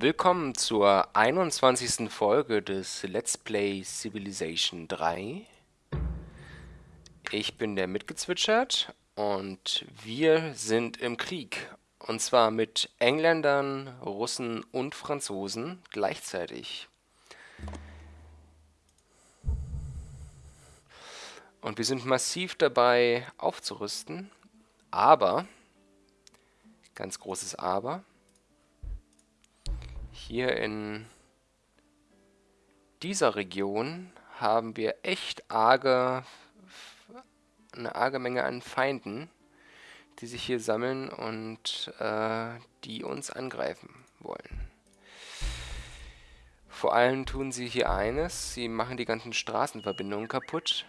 Willkommen zur 21. Folge des Let's Play Civilization 3. Ich bin der mitgezwitschert und wir sind im Krieg. Und zwar mit Engländern, Russen und Franzosen gleichzeitig. Und wir sind massiv dabei aufzurüsten, aber, ganz großes Aber, hier in dieser Region haben wir echt arge, eine arge Menge an Feinden, die sich hier sammeln und äh, die uns angreifen wollen. Vor allem tun sie hier eines, sie machen die ganzen Straßenverbindungen kaputt.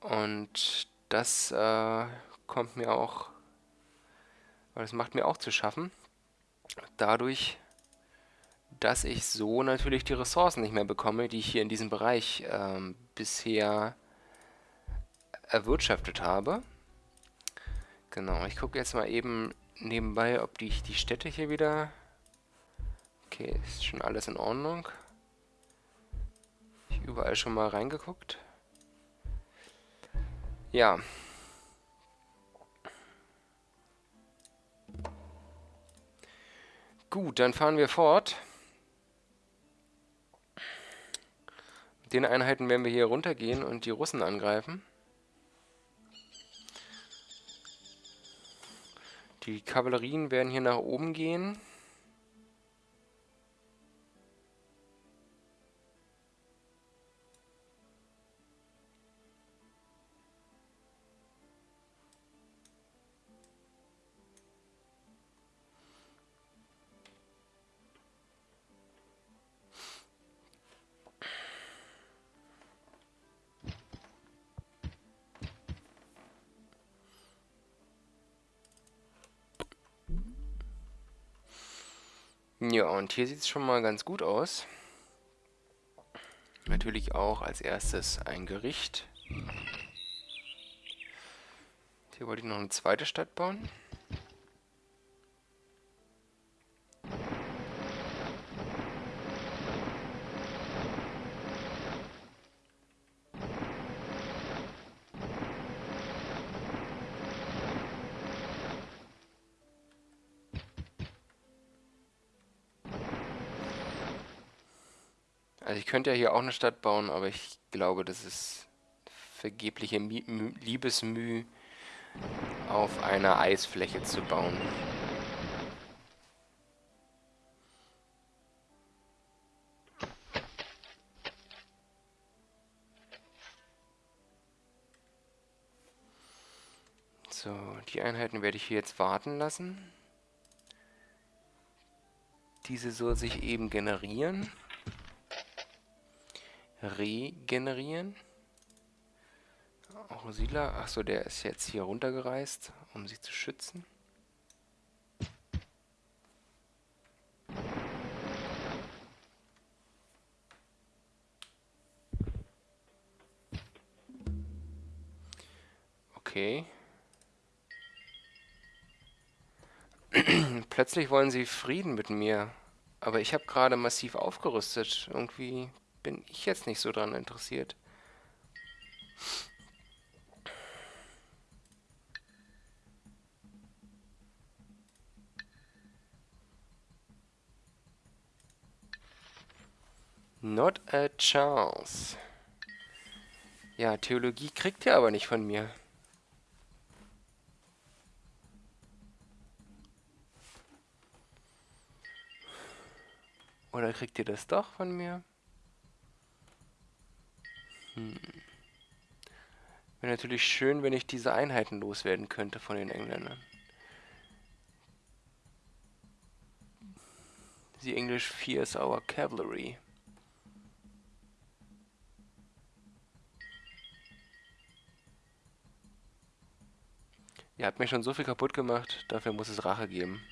Und das äh, kommt mir auch, das macht mir auch zu schaffen. Dadurch, dass ich so natürlich die Ressourcen nicht mehr bekomme, die ich hier in diesem Bereich ähm, bisher erwirtschaftet habe. Genau, ich gucke jetzt mal eben nebenbei, ob die, die Städte hier wieder... Okay, ist schon alles in Ordnung. Ich überall schon mal reingeguckt. Ja. Gut, dann fahren wir fort. Mit den Einheiten werden wir hier runtergehen und die Russen angreifen. Die Kavallerien werden hier nach oben gehen. Und hier sieht es schon mal ganz gut aus. Natürlich auch als erstes ein Gericht. Hier wollte ich noch eine zweite Stadt bauen. Könnte ja hier auch eine Stadt bauen, aber ich glaube, das ist vergebliche Liebesmüh, auf einer Eisfläche zu bauen. So, die Einheiten werde ich hier jetzt warten lassen. Diese soll sich eben generieren regenerieren. Auch Siedler. Achso, der ist jetzt hier runtergereist, um sich zu schützen. Okay. Plötzlich wollen sie Frieden mit mir. Aber ich habe gerade massiv aufgerüstet. Irgendwie bin ich jetzt nicht so dran interessiert. Not a chance. Ja, Theologie kriegt ihr aber nicht von mir. Oder kriegt ihr das doch von mir? Hm. Wäre natürlich schön, wenn ich diese Einheiten loswerden könnte von den Engländern. The English fears our cavalry. Ihr habt mir schon so viel kaputt gemacht, dafür muss es Rache geben.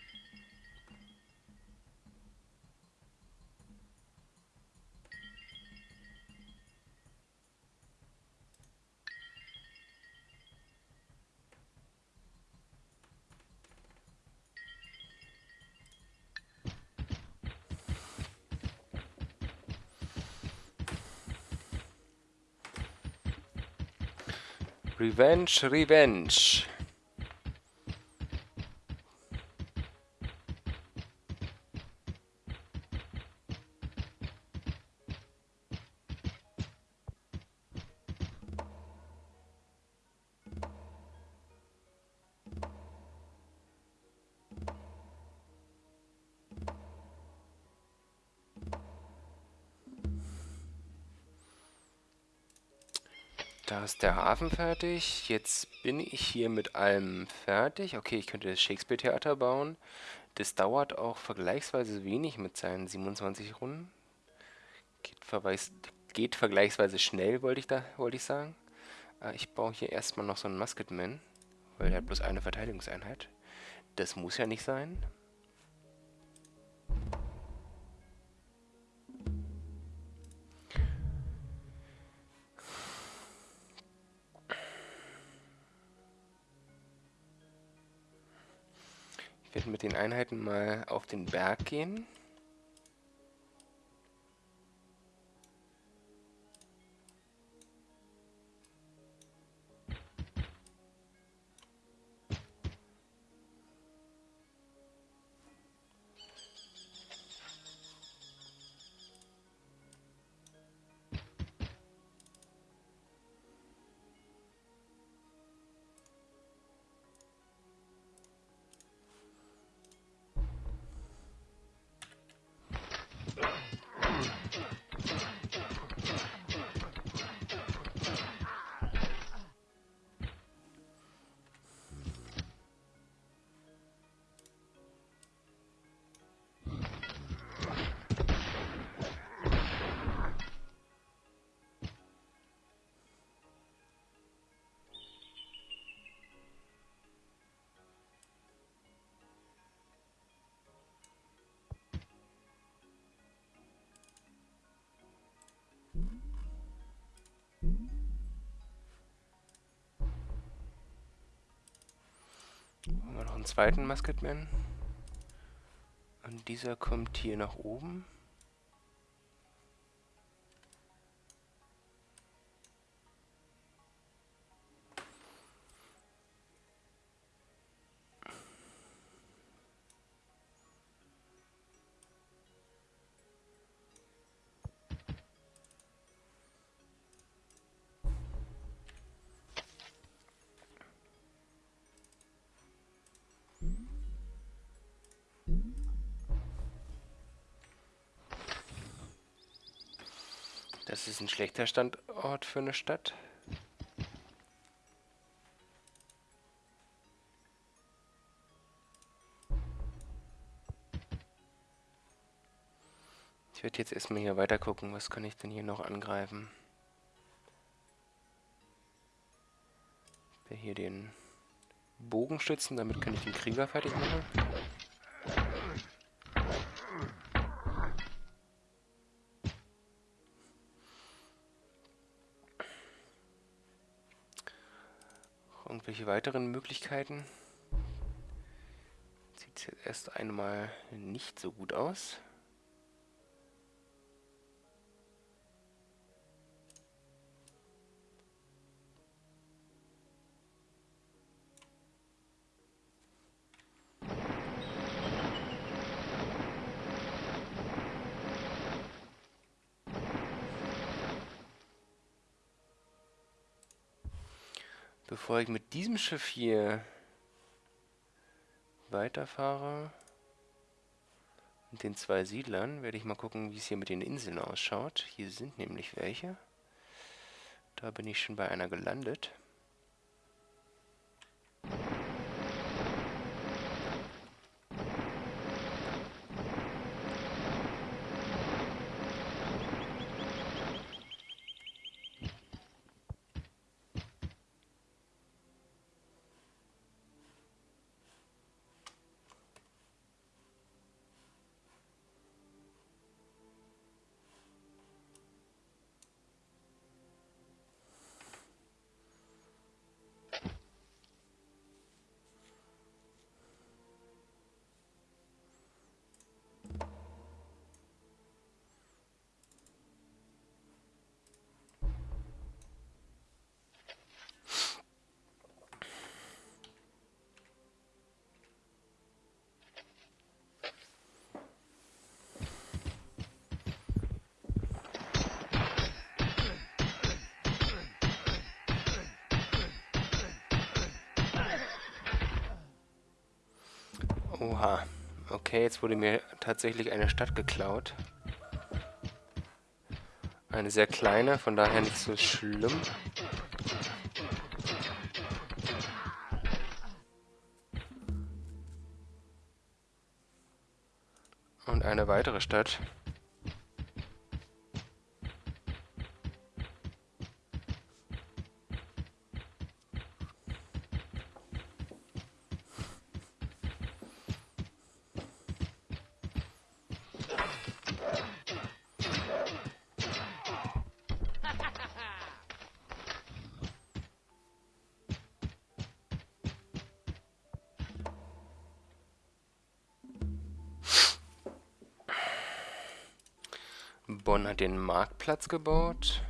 Revenge, Revenge. Da ist der Hafen fertig. Jetzt bin ich hier mit allem fertig. Okay, ich könnte das Shakespeare-Theater bauen. Das dauert auch vergleichsweise wenig mit seinen 27 Runden. Geht, verweis, geht vergleichsweise schnell, wollte ich, da, wollte ich sagen. Äh, ich baue hier erstmal noch so einen Musketman, weil der hat bloß eine Verteidigungseinheit. Das muss ja nicht sein. Mit den Einheiten mal auf den Berg gehen. Haben wir noch einen zweiten Musketman. Und dieser kommt hier nach oben. Ist ein schlechter Standort für eine Stadt. Ich werde jetzt erstmal hier weiter gucken, was kann ich denn hier noch angreifen. Ich hier den Bogenstützen, damit kann ich den Krieger fertig machen. Irgendwelche weiteren Möglichkeiten? Sieht jetzt erst einmal nicht so gut aus. Bevor ich mit diesem Schiff hier weiterfahre und den zwei Siedlern, werde ich mal gucken, wie es hier mit den Inseln ausschaut. Hier sind nämlich welche. Da bin ich schon bei einer gelandet. Oha. Okay, jetzt wurde mir tatsächlich eine Stadt geklaut. Eine sehr kleine, von daher nicht so schlimm. Und eine weitere Stadt. Den Marktplatz gebaut.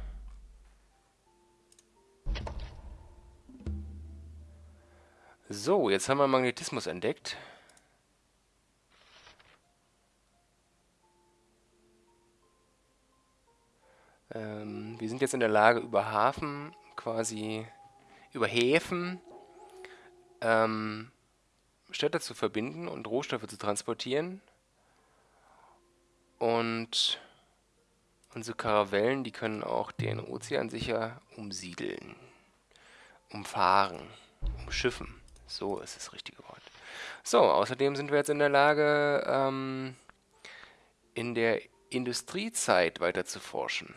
So, jetzt haben wir Magnetismus entdeckt. Ähm, wir sind jetzt in der Lage, über Hafen, quasi über Häfen, ähm, Städte zu verbinden und Rohstoffe zu transportieren. Und Unsere Karavellen, die können auch den Ozean sicher umsiedeln, umfahren, umschiffen. So ist das richtige Wort. So, außerdem sind wir jetzt in der Lage, ähm, in der Industriezeit weiter zu forschen.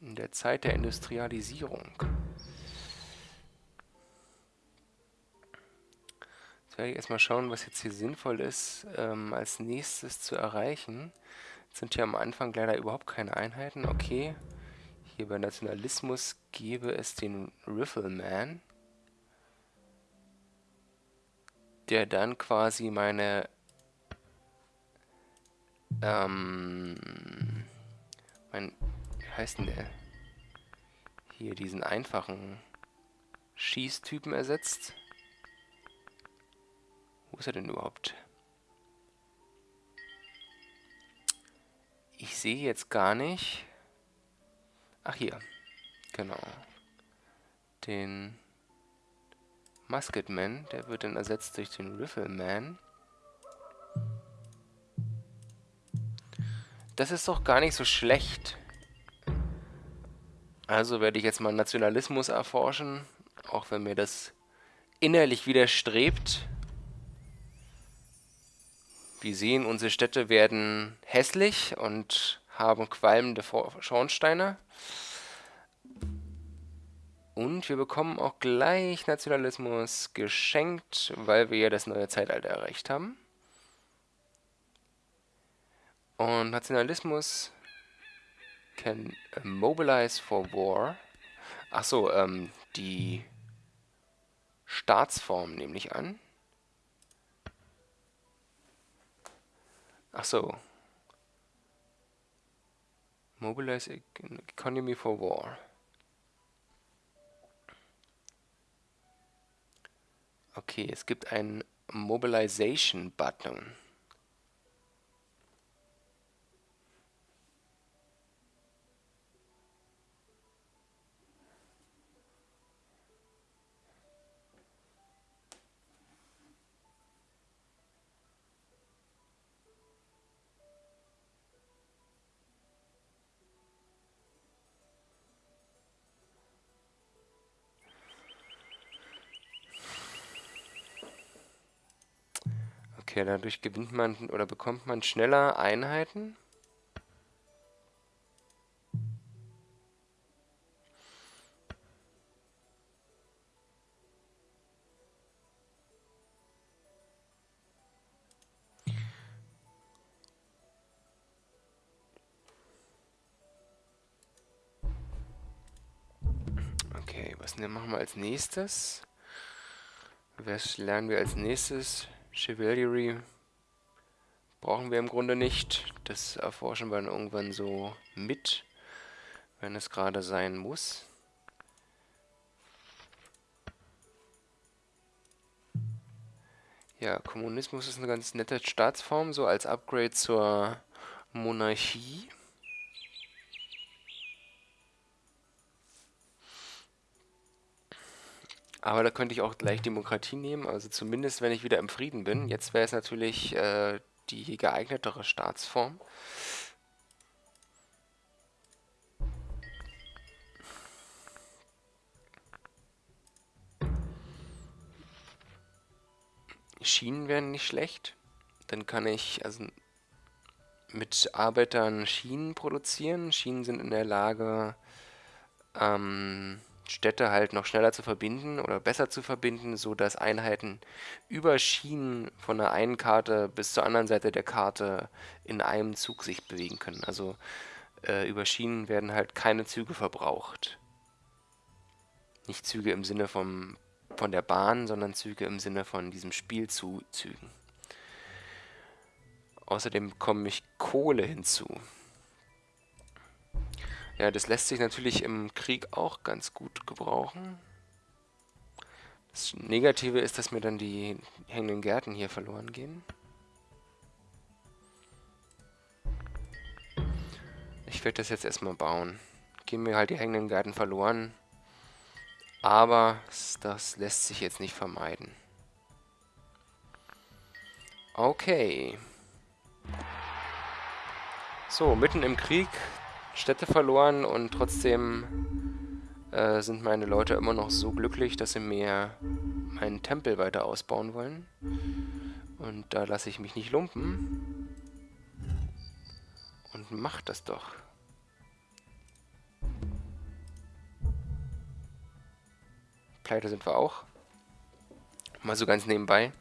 In der Zeit der Industrialisierung. Jetzt werde ich erstmal schauen, was jetzt hier sinnvoll ist, ähm, als nächstes zu erreichen sind hier am Anfang leider überhaupt keine Einheiten. Okay, hier bei Nationalismus gäbe es den Rifleman, der dann quasi meine ähm, mein, wie heißt denn der? Hier diesen einfachen Schießtypen ersetzt. Wo ist er denn überhaupt? Ich sehe jetzt gar nicht... Ach, hier. Genau. Den Musketman, der wird dann ersetzt durch den Rifleman. Das ist doch gar nicht so schlecht. Also werde ich jetzt mal Nationalismus erforschen, auch wenn mir das innerlich widerstrebt. Wir sehen, unsere Städte werden hässlich und haben qualmende Schornsteine. Und wir bekommen auch gleich Nationalismus geschenkt, weil wir ja das neue Zeitalter erreicht haben. Und Nationalismus can mobilize for war. Achso, ähm, die Staatsform nehme ich an. Ach so. Mobilize Economy for War. Okay, es gibt einen Mobilization-Button. Okay, dadurch gewinnt man oder bekommt man schneller Einheiten. Okay, was machen wir als nächstes? Was lernen wir als nächstes? Chivalry brauchen wir im Grunde nicht. Das erforschen wir dann irgendwann so mit, wenn es gerade sein muss. Ja, Kommunismus ist eine ganz nette Staatsform, so als Upgrade zur Monarchie. Aber da könnte ich auch gleich Demokratie nehmen, also zumindest wenn ich wieder im Frieden bin. Jetzt wäre es natürlich äh, die geeignetere Staatsform. Schienen wären nicht schlecht. Dann kann ich also mit Arbeitern Schienen produzieren. Schienen sind in der Lage, ähm, Städte halt noch schneller zu verbinden oder besser zu verbinden, sodass Einheiten über Schienen von der einen Karte bis zur anderen Seite der Karte in einem Zug sich bewegen können. Also äh, über Schienen werden halt keine Züge verbraucht. Nicht Züge im Sinne vom, von der Bahn, sondern Züge im Sinne von diesem Spielzügen. Außerdem bekomme ich Kohle hinzu. Ja, das lässt sich natürlich im Krieg auch ganz gut gebrauchen. Das Negative ist, dass mir dann die hängenden Gärten hier verloren gehen. Ich werde das jetzt erstmal bauen. Gehen mir halt die hängenden Gärten verloren. Aber das lässt sich jetzt nicht vermeiden. Okay. So, mitten im Krieg Städte verloren und trotzdem äh, sind meine Leute immer noch so glücklich, dass sie mir meinen Tempel weiter ausbauen wollen. Und da lasse ich mich nicht lumpen. Und mach das doch. Pleite sind wir auch. Mal so ganz nebenbei.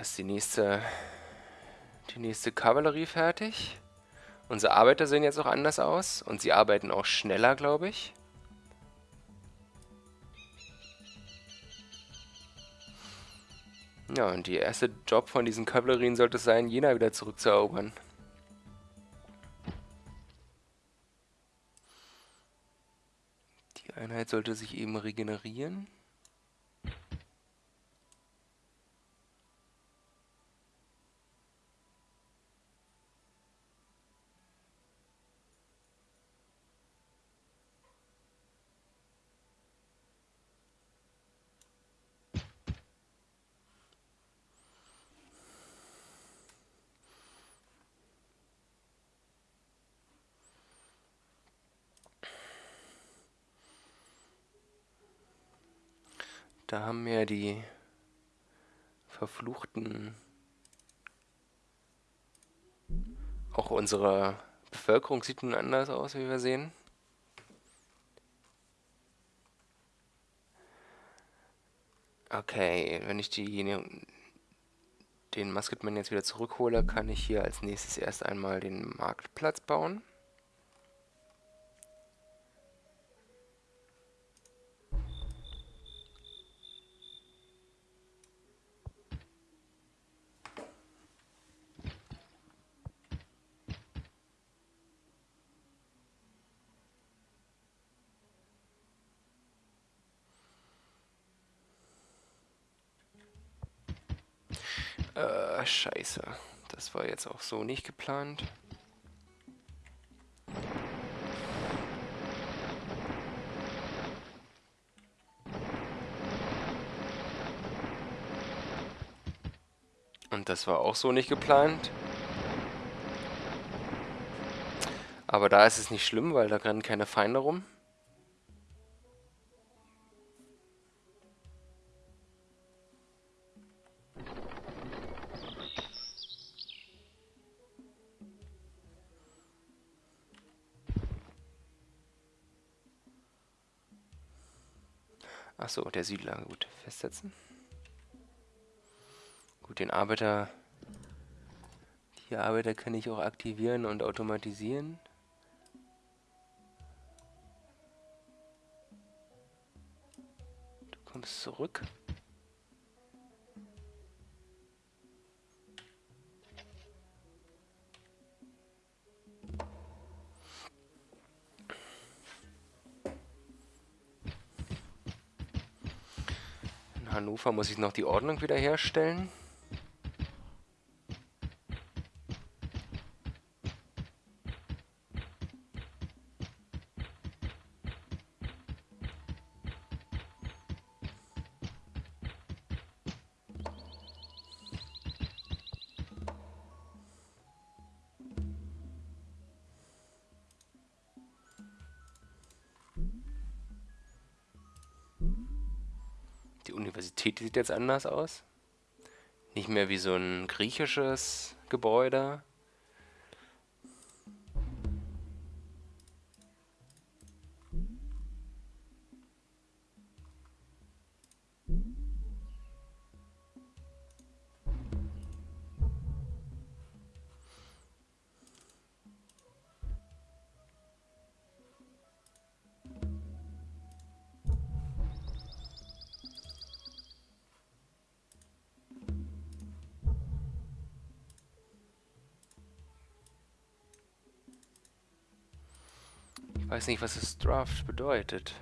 Ist die nächste, die nächste Kavallerie fertig. Unsere Arbeiter sehen jetzt auch anders aus und sie arbeiten auch schneller, glaube ich. Ja, und der erste Job von diesen Kavallerien sollte es sein, Jena wieder zurückzuerobern. Die Einheit sollte sich eben regenerieren. Da haben wir die verfluchten... Auch unsere Bevölkerung sieht nun anders aus, wie wir sehen. Okay, wenn ich die, den Musketman jetzt wieder zurückhole, kann ich hier als nächstes erst einmal den Marktplatz bauen. Äh, scheiße. Das war jetzt auch so nicht geplant. Und das war auch so nicht geplant. Aber da ist es nicht schlimm, weil da rennen keine Feinde rum. Achso, der Siedler. Gut, festsetzen. Gut, den Arbeiter... Die Arbeiter kann ich auch aktivieren und automatisieren. Du kommst zurück. Hannover muss ich noch die Ordnung wiederherstellen. Die Universität sieht jetzt anders aus. Nicht mehr wie so ein griechisches Gebäude. Weiß nicht, was das Draft bedeutet.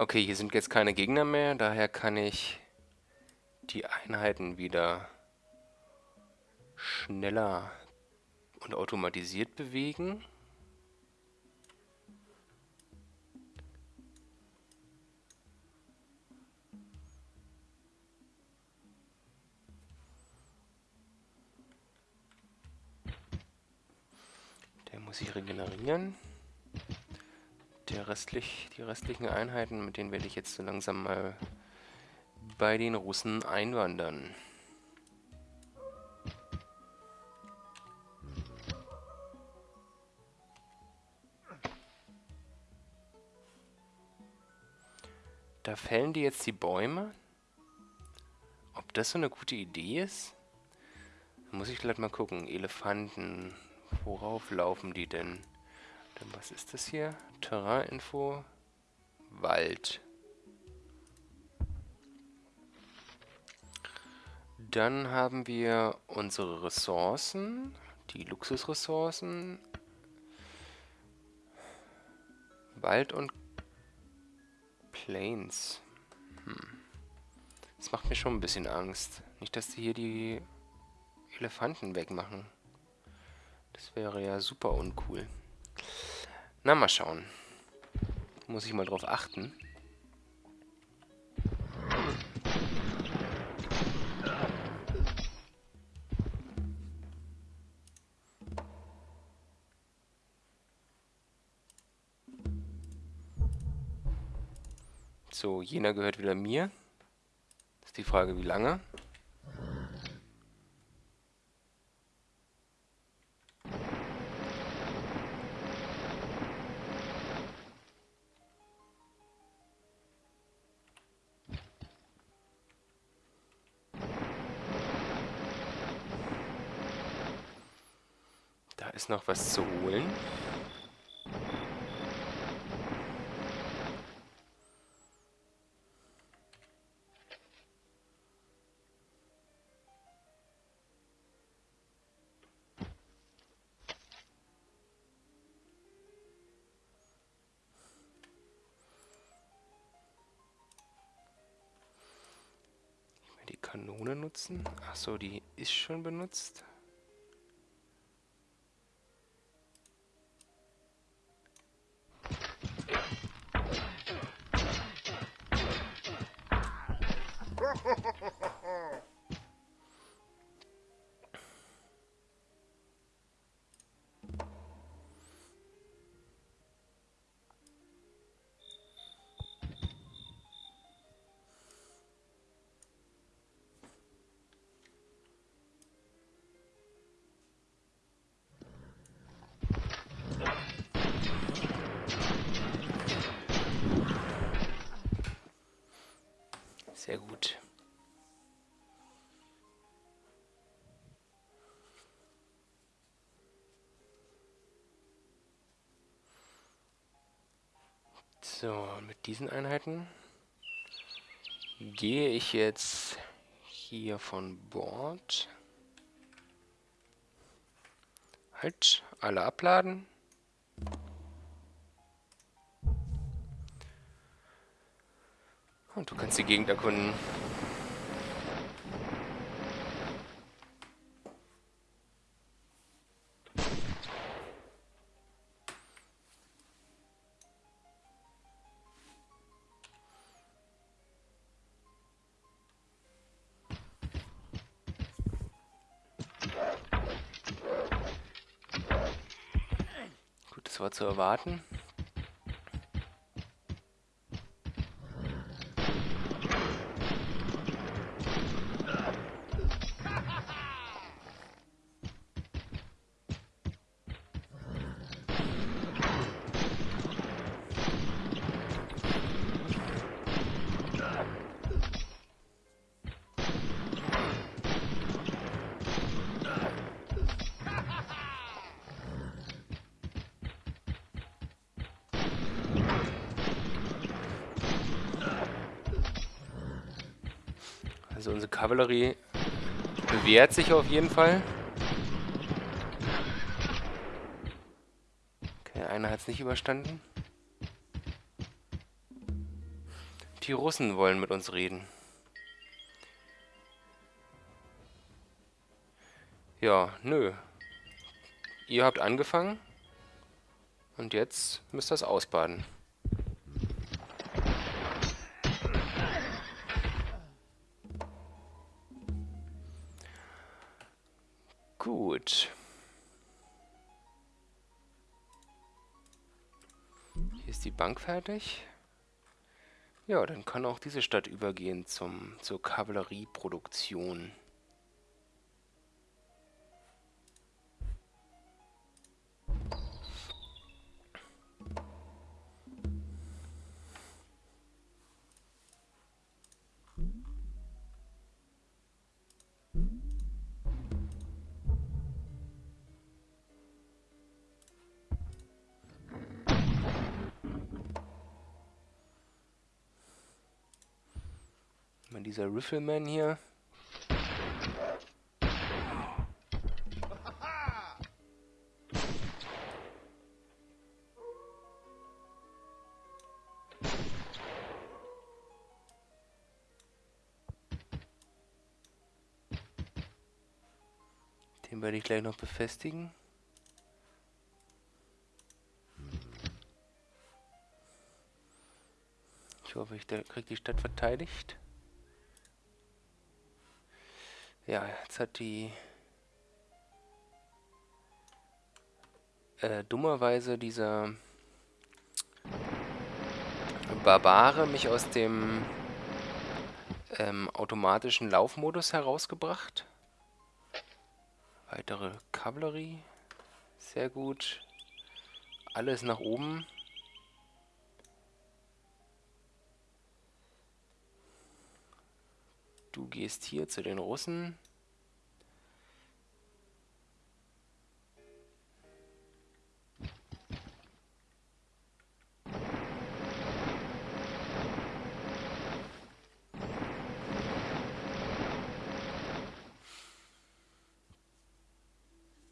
Okay, hier sind jetzt keine Gegner mehr, daher kann ich die Einheiten wieder schneller und automatisiert bewegen. Der muss sich regenerieren der restlich, die restlichen Einheiten, mit denen werde ich jetzt so langsam mal bei den Russen einwandern. Da fällen die jetzt die Bäume? Ob das so eine gute Idee ist? Muss ich gleich mal gucken. Elefanten. Worauf laufen die denn? Dann was ist das hier? Terraininfo. Wald. Dann haben wir unsere Ressourcen, die Luxusressourcen. Wald und Plains. Hm. Das macht mir schon ein bisschen Angst. Nicht, dass die hier die Elefanten wegmachen. Das wäre ja super uncool. Na, mal schauen. Muss ich mal drauf achten. So, jener gehört wieder mir. Ist die Frage, wie lange? Noch was zu holen. die Kanone nutzen. Achso, die ist schon benutzt. So, mit diesen Einheiten gehe ich jetzt hier von Bord. Halt, alle abladen. Und du kannst die Gegend erkunden. Zu erwarten. Also unsere Kavallerie bewährt sich auf jeden Fall. Okay, einer hat es nicht überstanden. Die Russen wollen mit uns reden. Ja, nö. Ihr habt angefangen. Und jetzt müsst ihr es ausbaden. Gut. Hier ist die Bank fertig. Ja, dann kann auch diese Stadt übergehen zum, zur Kavallerieproduktion. Dieser Rifleman hier. Den werde ich gleich noch befestigen. Ich hoffe, ich kriege die Stadt verteidigt. Ja, jetzt hat die äh, dummerweise dieser Barbare mich aus dem ähm, automatischen Laufmodus herausgebracht. Weitere Kavallerie. Sehr gut. Alles nach oben. Du gehst hier zu den Russen.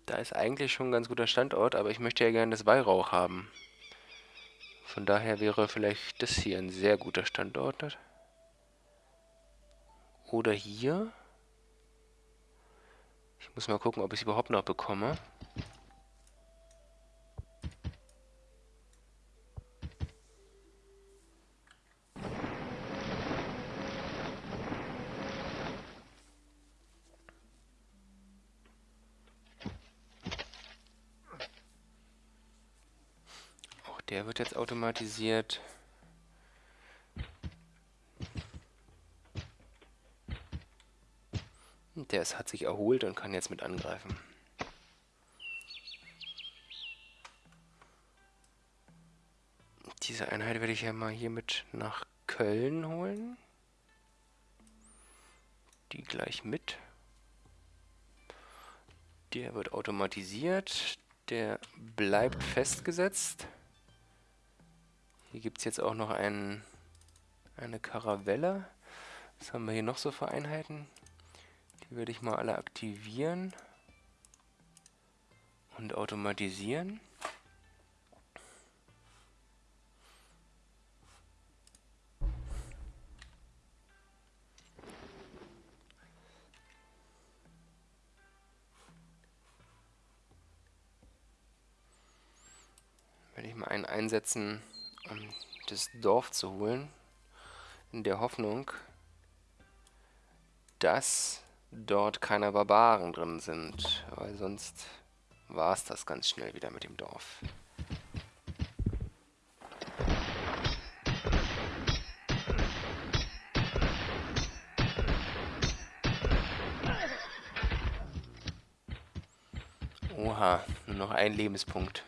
Da ist eigentlich schon ein ganz guter Standort, aber ich möchte ja gerne das Weihrauch haben. Von daher wäre vielleicht das hier ein sehr guter Standort. Oder hier. Ich muss mal gucken, ob ich es überhaupt noch bekomme. Auch der wird jetzt automatisiert. Der ist, hat sich erholt und kann jetzt mit angreifen. Diese Einheit werde ich ja mal hier mit nach Köln holen. die gleich mit. Der wird automatisiert. Der bleibt festgesetzt. Hier gibt es jetzt auch noch einen, eine Karavelle. Was haben wir hier noch so für Einheiten? Die werde ich mal alle aktivieren und automatisieren. Werde ich mal einen einsetzen, um das Dorf zu holen. In der Hoffnung, dass dort keine Barbaren drin sind. Weil sonst war es das ganz schnell wieder mit dem Dorf. Oha, nur noch ein Lebenspunkt.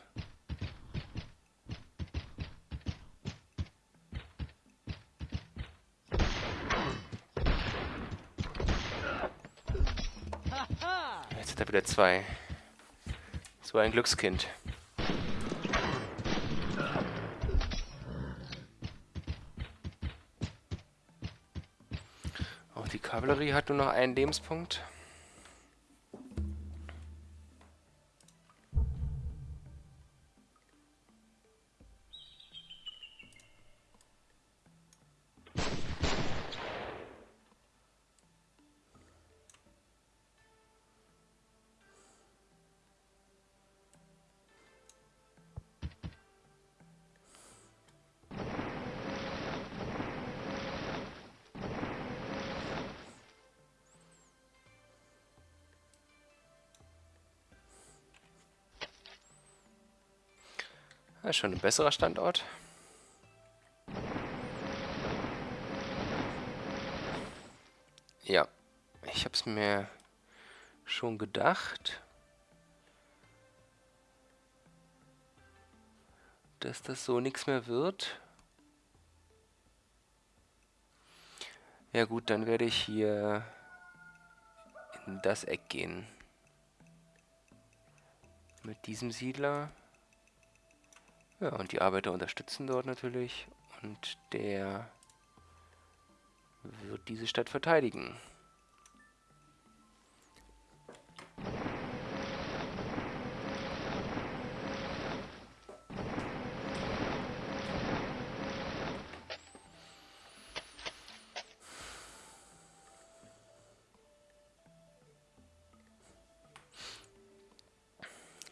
Er wieder zwei. So ein Glückskind. Auch die Kavallerie hat nur noch einen Lebenspunkt. Das ist schon ein besserer Standort. Ja, ich habe es mir schon gedacht, dass das so nichts mehr wird. Ja gut, dann werde ich hier in das Eck gehen. Mit diesem Siedler. Ja, und die Arbeiter unterstützen dort natürlich. Und der wird diese Stadt verteidigen.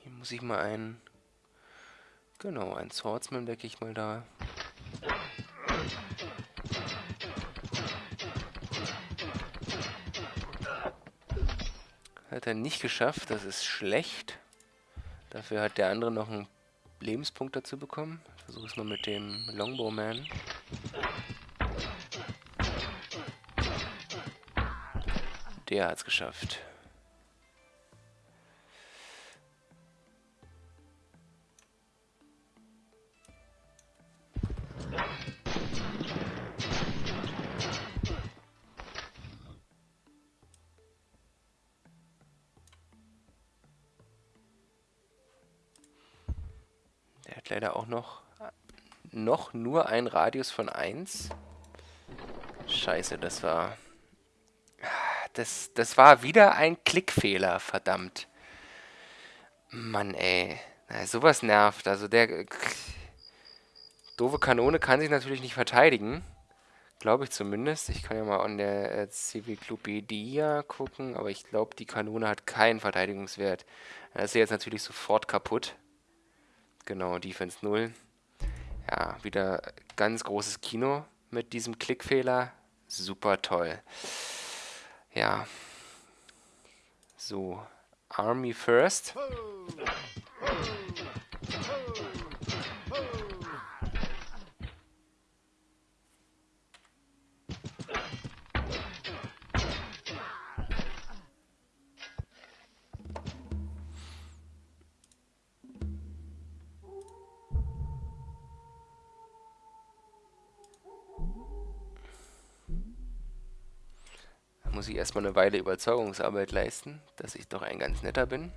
Hier muss ich mal einen Genau, ein Swordsman decke ich mal da. Hat er nicht geschafft, das ist schlecht. Dafür hat der andere noch einen Lebenspunkt dazu bekommen. Versuche es mal mit dem Longbowman. Der hat es geschafft. Nur ein Radius von 1. Scheiße, das war... Das, das war wieder ein Klickfehler, verdammt. Mann, ey. Na, sowas nervt. Also der... Doofe Kanone kann sich natürlich nicht verteidigen. Glaube ich zumindest. Ich kann ja mal an der äh, gucken, aber ich glaube, die Kanone hat keinen Verteidigungswert. Das ist jetzt natürlich sofort kaputt. Genau, Defense 0. Ja, wieder ganz großes Kino mit diesem Klickfehler. Super toll. Ja. So, Army first. Erstmal eine Weile Überzeugungsarbeit leisten, dass ich doch ein ganz netter bin.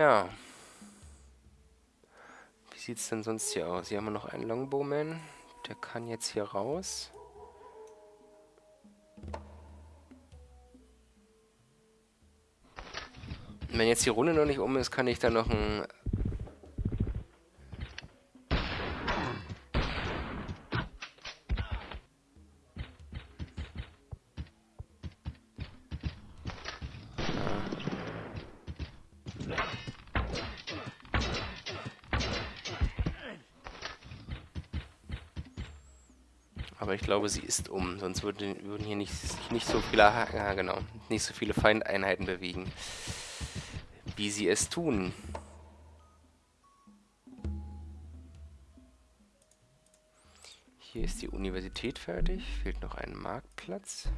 Ja. Wie sieht es denn sonst hier aus? Hier haben wir noch einen Longbowman. Der kann jetzt hier raus. Wenn jetzt die Runde noch nicht um ist, kann ich dann noch ein sie ist um, sonst würde, würden hier nicht, nicht so viele, ja genau, nicht so viele Feindeinheiten bewegen, wie sie es tun. Hier ist die Universität fertig, fehlt noch ein Marktplatz.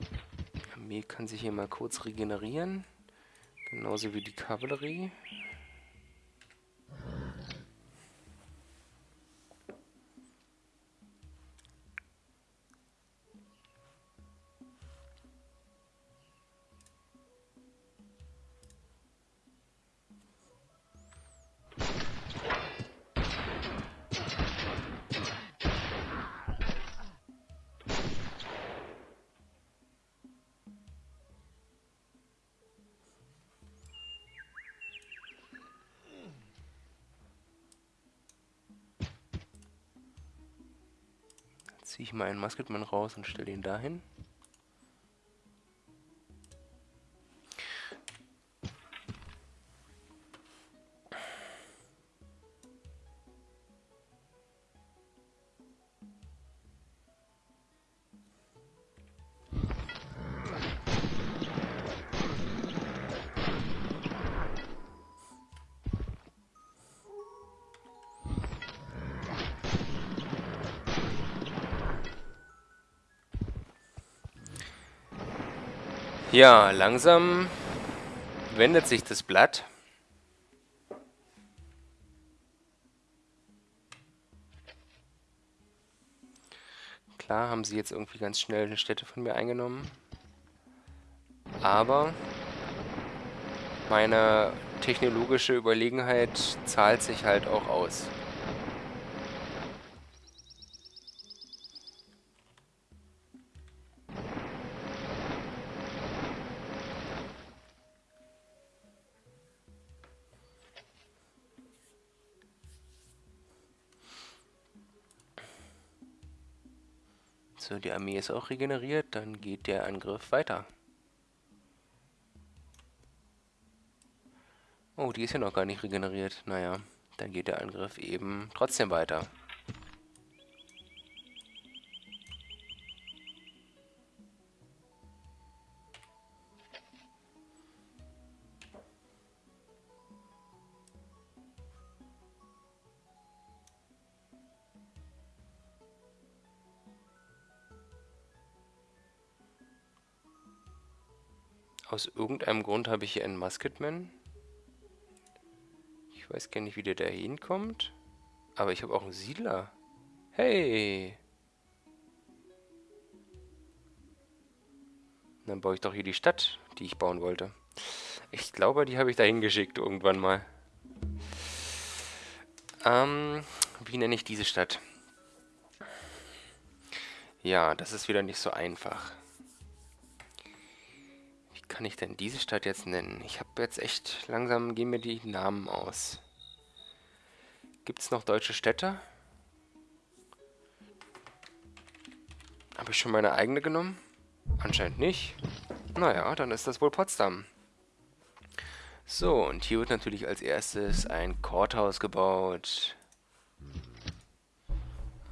Die Armee kann sich hier mal kurz regenerieren, genauso wie die Kavallerie. Ich mal einen Musketman raus und stelle ihn dahin. Ja, langsam wendet sich das Blatt. Klar haben sie jetzt irgendwie ganz schnell eine Stätte von mir eingenommen. Aber meine technologische Überlegenheit zahlt sich halt auch aus. Die Armee ist auch regeneriert, dann geht der Angriff weiter. Oh, die ist ja noch gar nicht regeneriert. Naja, dann geht der Angriff eben trotzdem weiter. Aus irgendeinem Grund habe ich hier einen Musketman. Ich weiß gar nicht, wie der da hinkommt. Aber ich habe auch einen Siedler. Hey! Dann baue ich doch hier die Stadt, die ich bauen wollte. Ich glaube, die habe ich dahin geschickt irgendwann mal. Ähm, wie nenne ich diese Stadt? Ja, das ist wieder nicht so einfach. Kann ich denn diese Stadt jetzt nennen? Ich habe jetzt echt langsam, gehen mir die Namen aus. Gibt es noch deutsche Städte? Habe ich schon meine eigene genommen? Anscheinend nicht. Naja, dann ist das wohl Potsdam. So, und hier wird natürlich als erstes ein Courthouse gebaut.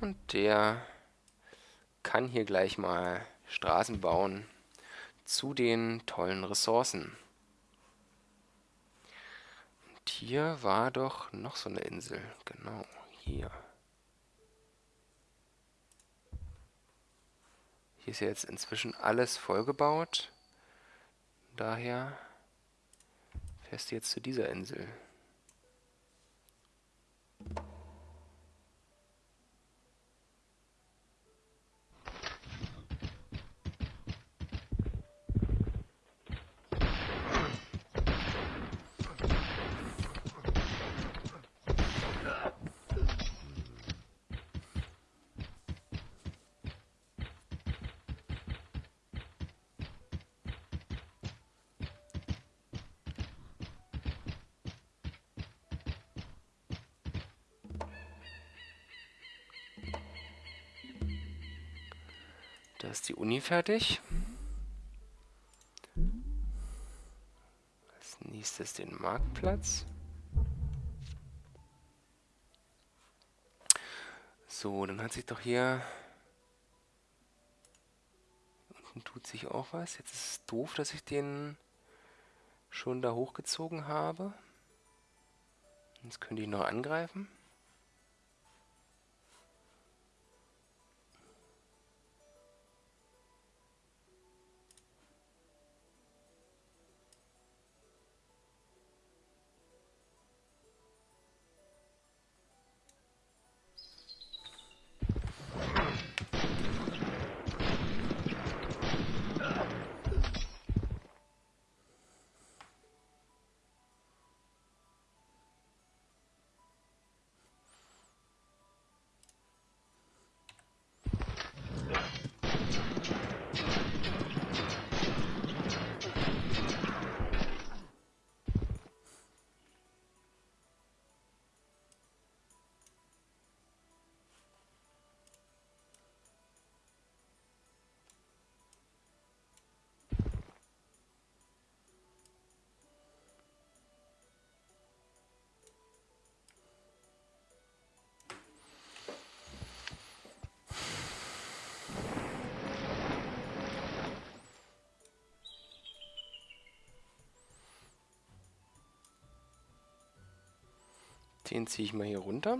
Und der kann hier gleich mal Straßen bauen zu den tollen Ressourcen. Und hier war doch noch so eine Insel. Genau, hier. Hier ist ja jetzt inzwischen alles vollgebaut. Daher fährst du jetzt zu dieser Insel. Uni fertig. Als nächstes den Marktplatz. So, dann hat sich doch hier... Unten tut sich auch was. Jetzt ist es doof, dass ich den schon da hochgezogen habe. Jetzt könnte ich noch angreifen. Den ziehe ich mal hier runter.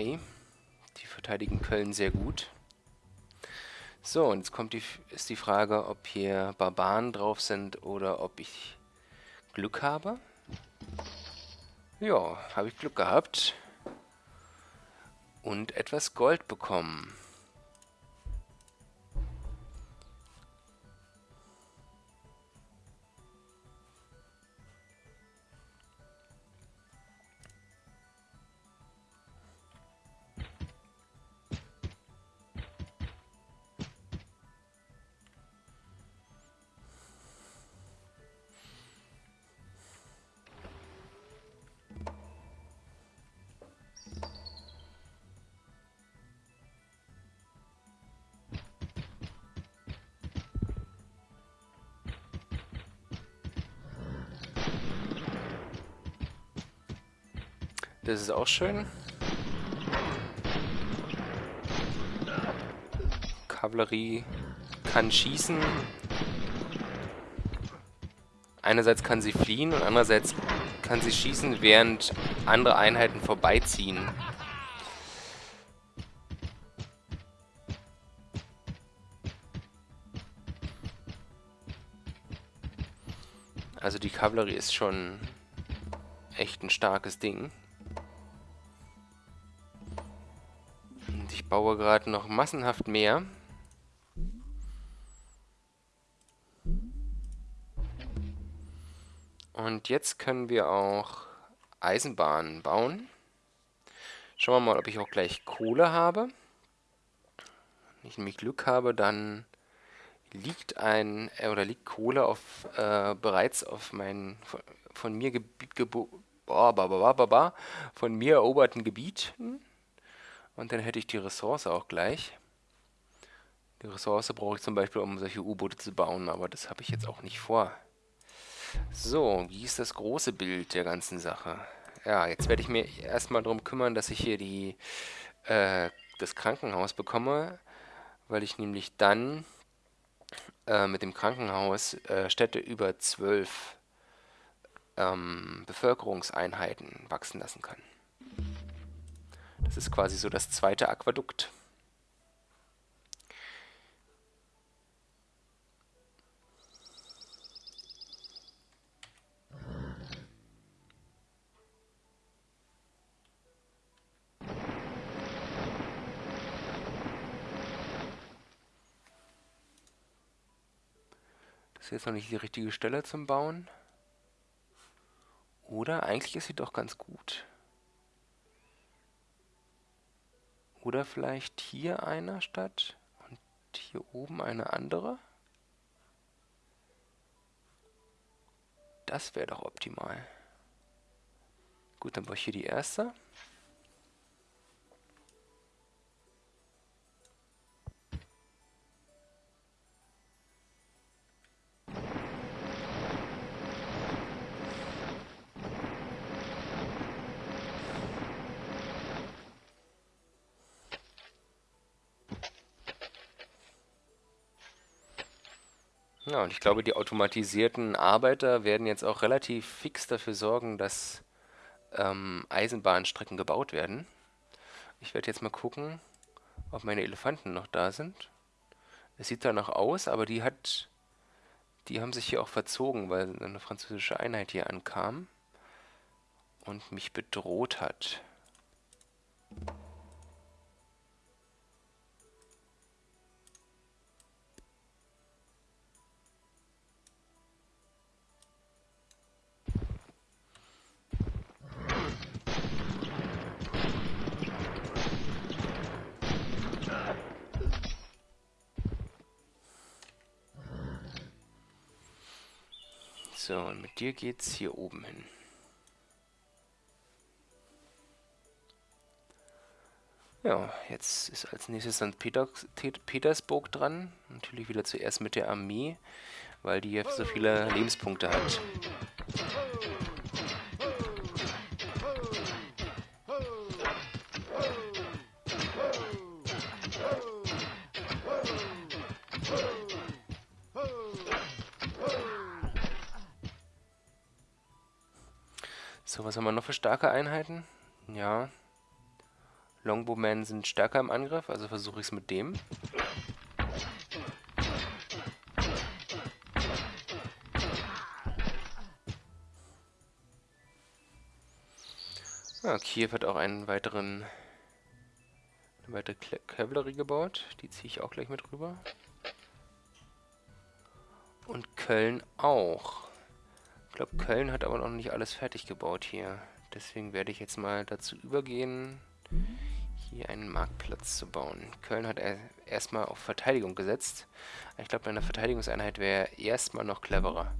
Okay. Die verteidigen Köln sehr gut. So, und jetzt kommt die, ist die Frage, ob hier Barbaren drauf sind oder ob ich Glück habe. Ja, habe ich Glück gehabt. Und etwas Gold bekommen. Das ist auch schön. Kavallerie kann schießen. Einerseits kann sie fliehen und andererseits kann sie schießen, während andere Einheiten vorbeiziehen. Also die Kavallerie ist schon echt ein starkes Ding. Baue gerade noch massenhaft mehr. Und jetzt können wir auch Eisenbahnen bauen. Schauen wir mal, ob ich auch gleich Kohle habe. Wenn ich nämlich Glück habe, dann liegt ein äh, oder liegt Kohle auf äh, bereits auf meinen von, von mir Gebiet von mir eroberten Gebiet und dann hätte ich die Ressource auch gleich. Die Ressource brauche ich zum Beispiel, um solche U-Boote zu bauen, aber das habe ich jetzt auch nicht vor. So, wie ist das große Bild der ganzen Sache? Ja, jetzt werde ich mir erstmal darum kümmern, dass ich hier die äh, das Krankenhaus bekomme, weil ich nämlich dann äh, mit dem Krankenhaus äh, Städte über zwölf ähm, Bevölkerungseinheiten wachsen lassen kann. Das ist quasi so das zweite Aquädukt. ist jetzt noch nicht die richtige Stelle zum Bauen. Oder eigentlich ist sie doch ganz gut. Oder vielleicht hier eine Stadt und hier oben eine andere. Das wäre doch optimal. Gut, dann baue ich hier die erste. Ja, und ich glaube, die automatisierten Arbeiter werden jetzt auch relativ fix dafür sorgen, dass ähm, Eisenbahnstrecken gebaut werden. Ich werde jetzt mal gucken, ob meine Elefanten noch da sind. Es sieht danach aus, aber die hat, die haben sich hier auch verzogen, weil eine französische Einheit hier ankam und mich bedroht hat. So, und mit dir geht's hier oben hin. Ja, jetzt ist als nächstes St. Petersburg dran. Natürlich wieder zuerst mit der Armee, weil die so viele Lebenspunkte hat. So, was haben wir noch für starke Einheiten? Ja. Longbowmen sind stärker im Angriff, also versuche ich es mit dem. Ja, Kiew hat auch einen weiteren eine weitere Kavallerie gebaut. Die ziehe ich auch gleich mit rüber. Und Köln auch glaube, Köln hat aber noch nicht alles fertig gebaut hier. Deswegen werde ich jetzt mal dazu übergehen, hier einen Marktplatz zu bauen. Köln hat erstmal auf Verteidigung gesetzt. Ich glaube, eine Verteidigungseinheit wäre erstmal noch cleverer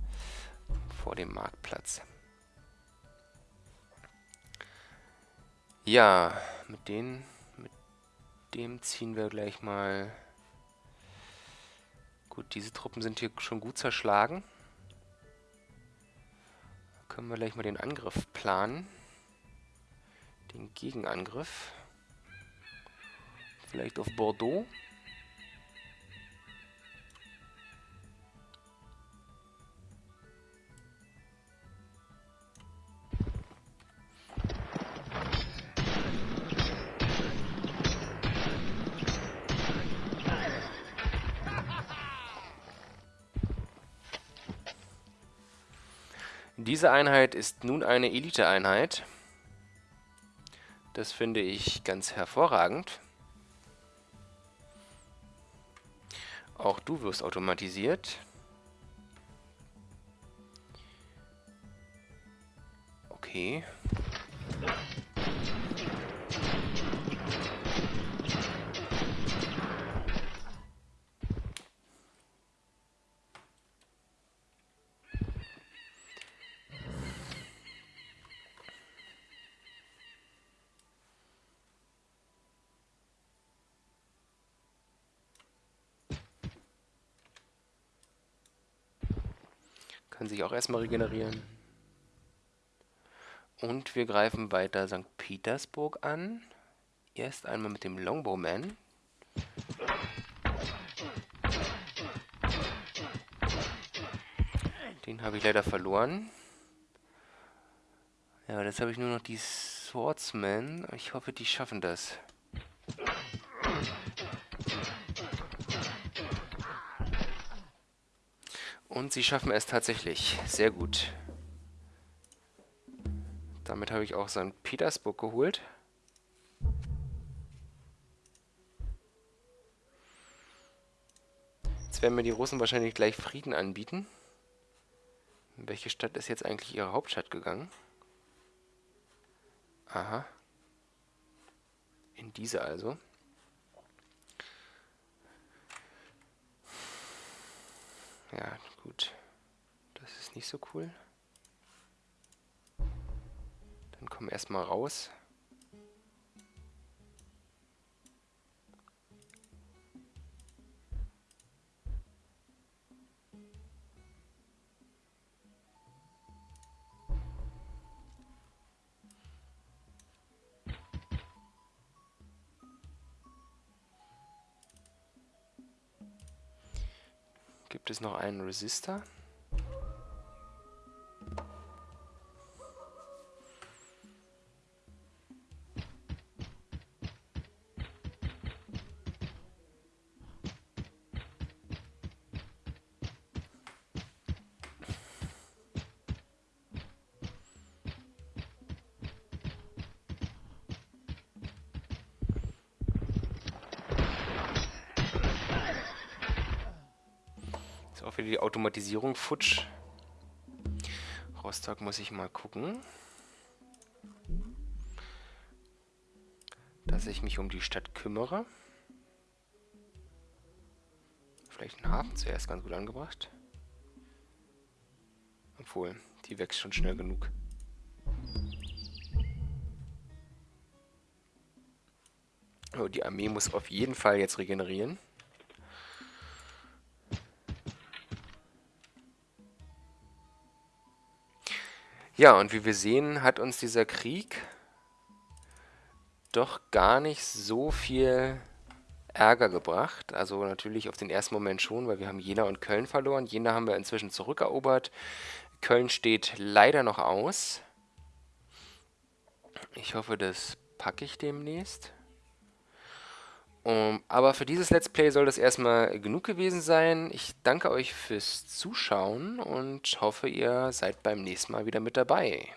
vor dem Marktplatz. Ja, mit, den, mit dem ziehen wir gleich mal... Gut, diese Truppen sind hier schon gut zerschlagen können wir gleich mal den Angriff planen. Den Gegenangriff. Vielleicht auf Bordeaux. Diese Einheit ist nun eine Elite-Einheit. Das finde ich ganz hervorragend. Auch du wirst automatisiert. Okay. Kann sich auch erstmal regenerieren. Und wir greifen weiter St. Petersburg an. Erst einmal mit dem Longbowman. Den habe ich leider verloren. Ja, jetzt habe ich nur noch die Swordsmen. Ich hoffe, die schaffen das. Und sie schaffen es tatsächlich. Sehr gut. Damit habe ich auch St. Petersburg geholt. Jetzt werden mir die Russen wahrscheinlich gleich Frieden anbieten. In welche Stadt ist jetzt eigentlich ihre Hauptstadt gegangen? Aha. In diese also. Ja, gut. Das ist nicht so cool. Dann kommen wir erstmal raus. Gibt es noch einen Resistor? Automatisierung futsch. Rostock muss ich mal gucken. Dass ich mich um die Stadt kümmere. Vielleicht ein Hafen zuerst ganz gut angebracht. Obwohl, die wächst schon schnell genug. Oh, die Armee muss auf jeden Fall jetzt regenerieren. Ja, und wie wir sehen, hat uns dieser Krieg doch gar nicht so viel Ärger gebracht. Also natürlich auf den ersten Moment schon, weil wir haben Jena und Köln verloren. Jena haben wir inzwischen zurückerobert. Köln steht leider noch aus. Ich hoffe, das packe ich demnächst. Um, aber für dieses Let's Play soll das erstmal genug gewesen sein. Ich danke euch fürs Zuschauen und hoffe, ihr seid beim nächsten Mal wieder mit dabei.